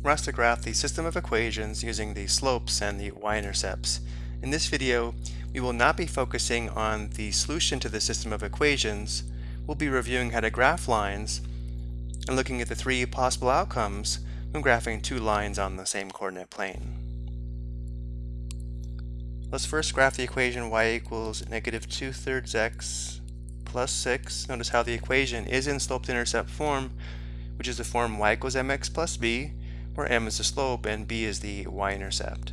We're asked to graph the system of equations using the slopes and the y-intercepts. In this video, we will not be focusing on the solution to the system of equations. We'll be reviewing how to graph lines and looking at the three possible outcomes when graphing two lines on the same coordinate plane. Let's first graph the equation y equals negative 2 thirds x plus 6. Notice how the equation is in slope-intercept form, which is the form y equals mx plus b, where m is the slope and b is the y-intercept.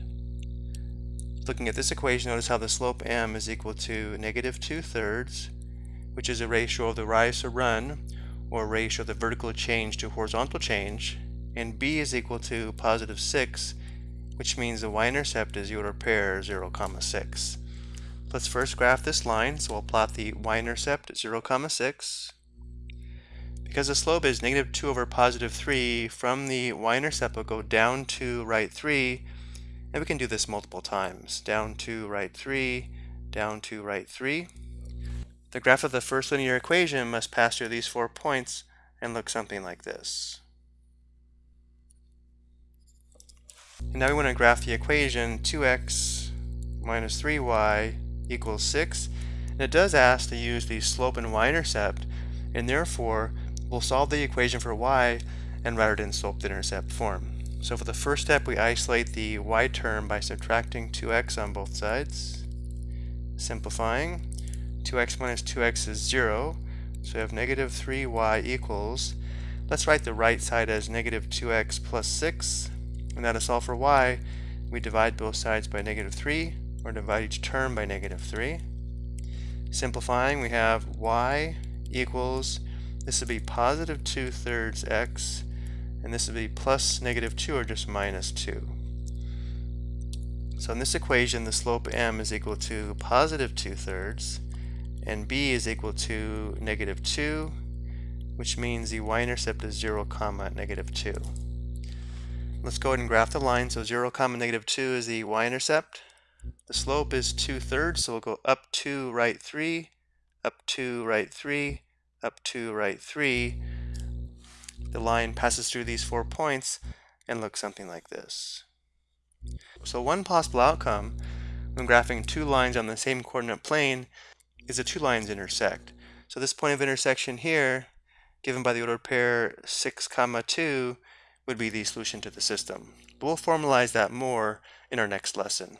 Looking at this equation, notice how the slope m is equal to negative 2 thirds, which is a ratio of the rise to run, or ratio of the vertical change to horizontal change, and b is equal to positive 6, which means the y-intercept is the order pair 0, comma 6. Let's first graph this line, so we'll plot the y-intercept at 0, comma 6, because the slope is negative 2 over positive 3, from the y-intercept will go down to right 3, and we can do this multiple times. Down to right 3, down to right 3. The graph of the first linear equation must pass through these four points and look something like this. And now we want to graph the equation 2x minus 3y equals 6. And it does ask to use the slope and y-intercept, and therefore we'll solve the equation for y and write it in slope-intercept form. So for the first step, we isolate the y term by subtracting 2x on both sides. Simplifying, 2x minus 2x is 0, so we have negative 3y equals, let's write the right side as negative 2x plus 6, and now to solve for y, we divide both sides by negative 3, or divide each term by negative 3. Simplifying, we have y equals this would be positive 2 thirds x, and this would be plus negative 2 or just minus 2. So in this equation, the slope m is equal to positive 2 thirds, and b is equal to negative 2, which means the y-intercept is 0, comma negative 2. Let's go ahead and graph the line. So 0, comma negative 2 is the y-intercept. The slope is 2 thirds, so we'll go up 2, right 3, up 2, right 3, up to right 3, the line passes through these four points and looks something like this. So one possible outcome when graphing two lines on the same coordinate plane is the two lines intersect. So this point of intersection here, given by the ordered pair 6 comma 2, would be the solution to the system. But we'll formalize that more in our next lesson.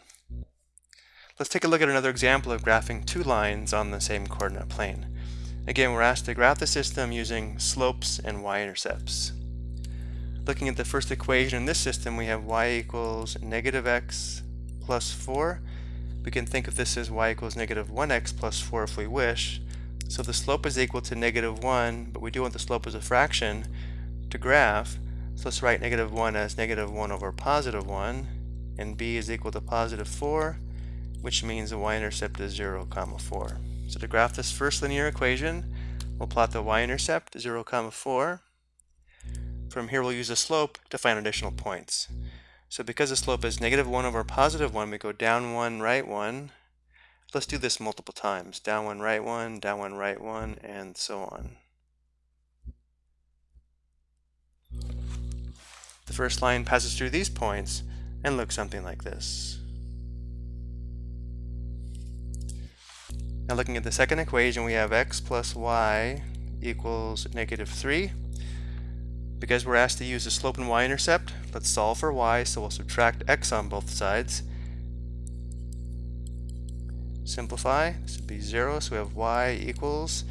Let's take a look at another example of graphing two lines on the same coordinate plane. Again, we're asked to graph the system using slopes and y-intercepts. Looking at the first equation in this system, we have y equals negative x plus 4. We can think of this as y equals negative 1x plus 4 if we wish. So the slope is equal to negative 1, but we do want the slope as a fraction to graph. So let's write negative 1 as negative 1 over positive 1, and b is equal to positive 4, which means the y-intercept is 0, comma 4. So to graph this first linear equation, we'll plot the y-intercept 0, comma 4. From here we'll use the slope to find additional points. So because the slope is negative 1 over positive 1, we go down 1, right 1. Let's do this multiple times. Down 1, right 1, down 1, right 1, and so on. The first line passes through these points and looks something like this. Now looking at the second equation, we have x plus y equals negative 3. Because we're asked to use the slope and y-intercept, let's solve for y, so we'll subtract x on both sides. Simplify, this would be 0, so we have y equals,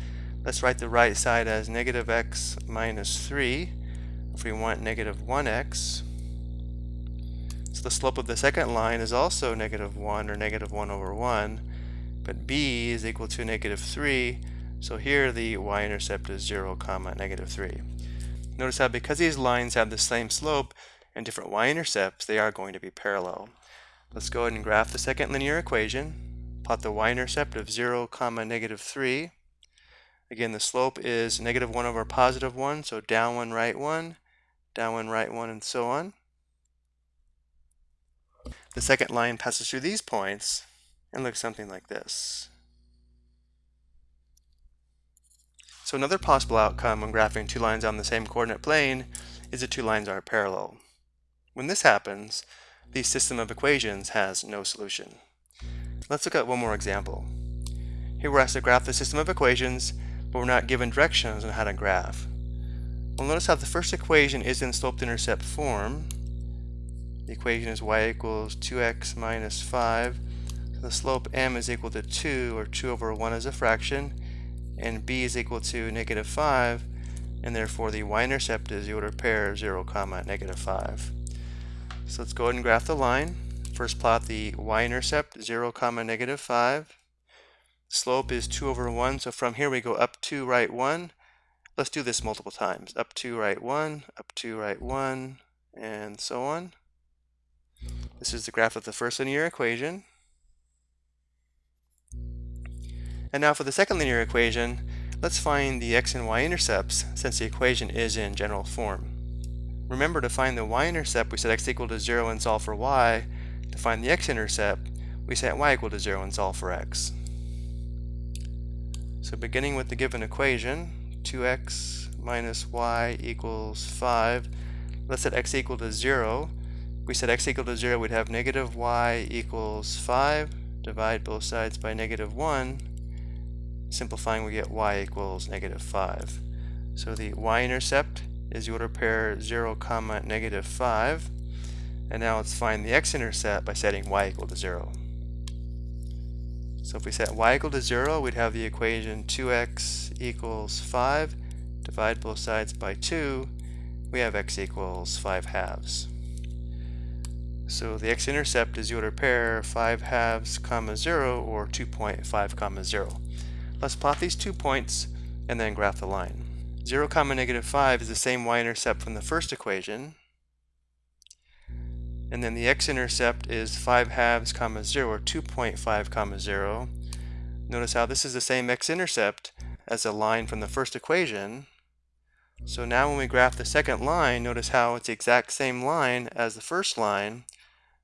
let's write the right side as negative x minus 3, if we want negative 1x. So the slope of the second line is also negative 1, or negative 1 over 1 but b is equal to negative 3, so here the y-intercept is 0, comma, negative 3. Notice how because these lines have the same slope and different y-intercepts, they are going to be parallel. Let's go ahead and graph the second linear equation. Plot the y-intercept of 0, comma, negative 3. Again, the slope is negative 1 over positive 1, so down 1, right 1, down 1, right 1, and so on. The second line passes through these points, and looks something like this. So another possible outcome when graphing two lines on the same coordinate plane is the two lines are parallel. When this happens, the system of equations has no solution. Let's look at one more example. Here we're asked to graph the system of equations, but we're not given directions on how to graph. Well, notice how the first equation is in slope-intercept form. The equation is y equals 2x minus 5. The slope m is equal to 2, or 2 over 1 is a fraction, and b is equal to negative 5, and therefore the y-intercept is the order pair of 0, comma, negative 5. So let's go ahead and graph the line. First plot the y-intercept, 0, comma, negative 5. Slope is 2 over 1, so from here we go up 2, right 1. Let's do this multiple times. Up 2, right 1, up 2, right 1, and so on. This is the graph of the first linear equation. And now for the second linear equation, let's find the x and y intercepts since the equation is in general form. Remember to find the y-intercept, we set x equal to 0 and solve for y. To find the x-intercept, we set y equal to 0 and solve for x. So beginning with the given equation, 2x minus y equals 5. Let's set x equal to 0. If we set x equal to 0, we'd have negative y equals 5. Divide both sides by negative 1. Simplifying, we get y equals negative 5. So the y-intercept is the order pair 0, comma, negative 5. And now let's find the x-intercept by setting y equal to 0. So if we set y equal to 0, we'd have the equation 2x equals 5. Divide both sides by 2. We have x equals 5 halves. So the x-intercept is the order pair 5 halves comma 0 or 2.5 comma 0. Let's plot these two points and then graph the line. 0 comma negative 5 is the same y-intercept from the first equation. And then the x-intercept is 5 halves comma 0 or 2.5 comma 0. Notice how this is the same x-intercept as the line from the first equation. So now when we graph the second line, notice how it's the exact same line as the first line.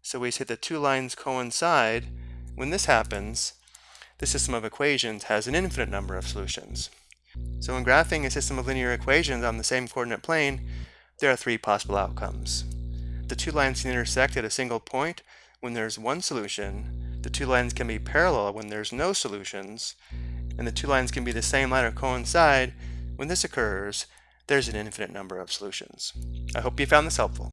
So we say the two lines coincide. When this happens, the system of equations has an infinite number of solutions. So when graphing a system of linear equations on the same coordinate plane, there are three possible outcomes. The two lines can intersect at a single point when there's one solution, the two lines can be parallel when there's no solutions, and the two lines can be the same line or coincide. When this occurs, there's an infinite number of solutions. I hope you found this helpful.